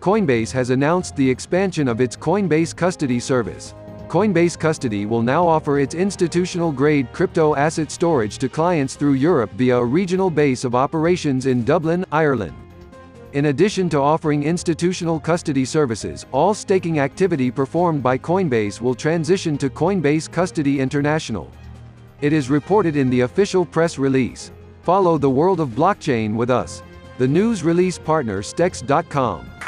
Coinbase has announced the expansion of its Coinbase Custody service. Coinbase Custody will now offer its institutional-grade crypto asset storage to clients through Europe via a regional base of operations in Dublin, Ireland. In addition to offering institutional custody services, all staking activity performed by Coinbase will transition to Coinbase Custody International. It is reported in the official press release. Follow the world of blockchain with us. The news release partner Stex.com.